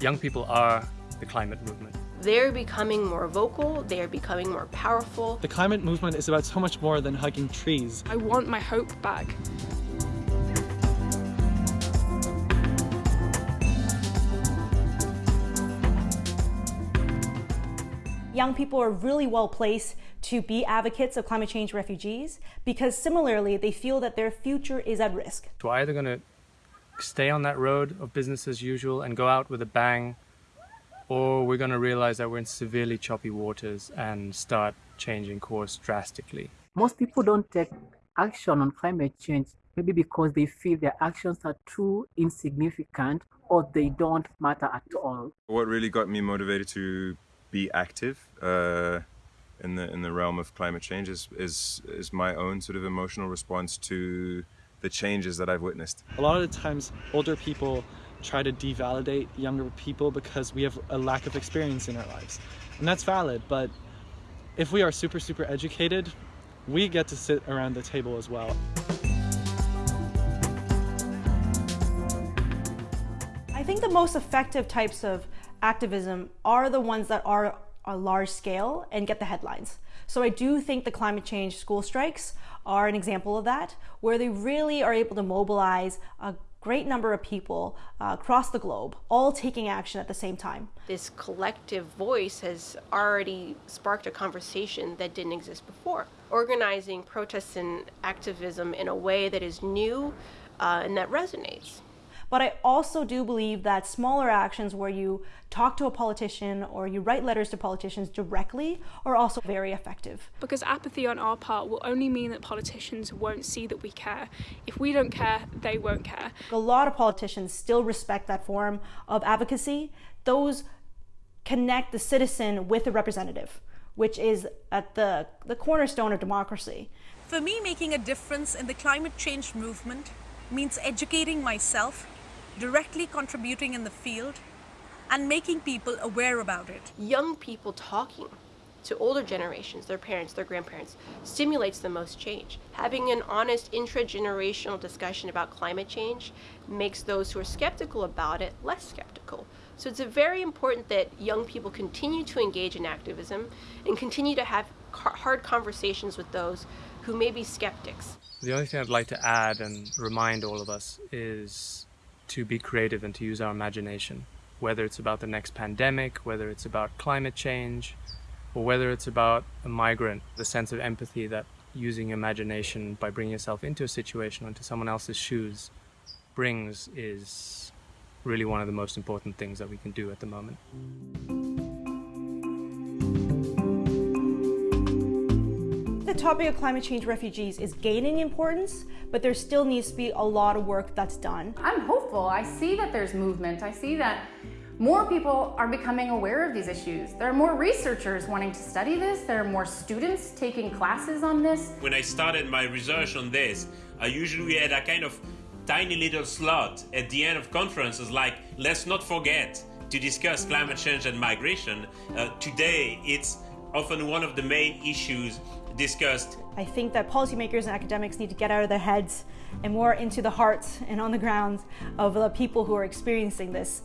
Young people are the climate movement. They're becoming more vocal, they're becoming more powerful. The climate movement is about so much more than hugging trees. I want my hope back. young people are really well placed to be advocates of climate change refugees because similarly they feel that their future is at risk. So we're either going to stay on that road of business as usual and go out with a bang or we're going to realize that we're in severely choppy waters and start changing course drastically. Most people don't take action on climate change maybe because they feel their actions are too insignificant or they don't matter at all. What really got me motivated to be active uh, in the in the realm of climate change is, is is my own sort of emotional response to the changes that I've witnessed. A lot of the times, older people try to devalidate younger people because we have a lack of experience in our lives, and that's valid. But if we are super super educated, we get to sit around the table as well. I think the most effective types of activism are the ones that are a large scale and get the headlines. So I do think the climate change school strikes are an example of that, where they really are able to mobilize a great number of people uh, across the globe, all taking action at the same time. This collective voice has already sparked a conversation that didn't exist before. Organizing protests and activism in a way that is new uh, and that resonates. But I also do believe that smaller actions where you talk to a politician or you write letters to politicians directly are also very effective. Because apathy on our part will only mean that politicians won't see that we care. If we don't care, they won't care. A lot of politicians still respect that form of advocacy. Those connect the citizen with the representative, which is at the, the cornerstone of democracy. For me, making a difference in the climate change movement means educating myself directly contributing in the field, and making people aware about it. Young people talking to older generations, their parents, their grandparents, stimulates the most change. Having an honest intra-generational discussion about climate change makes those who are skeptical about it less skeptical. So it's very important that young people continue to engage in activism and continue to have hard conversations with those who may be skeptics. The only thing I'd like to add and remind all of us is to be creative and to use our imagination, whether it's about the next pandemic, whether it's about climate change, or whether it's about a migrant, the sense of empathy that using imagination by bringing yourself into a situation, into someone else's shoes, brings is really one of the most important things that we can do at the moment. Topic of climate change refugees is gaining importance, but there still needs to be a lot of work that's done. I'm hopeful. I see that there's movement. I see that more people are becoming aware of these issues. There are more researchers wanting to study this. There are more students taking classes on this. When I started my research on this, I usually had a kind of tiny little slot at the end of conferences like, let's not forget to discuss climate change and migration. Uh, today, it's often one of the main issues discussed. I think that policymakers and academics need to get out of their heads and more into the hearts and on the grounds of the people who are experiencing this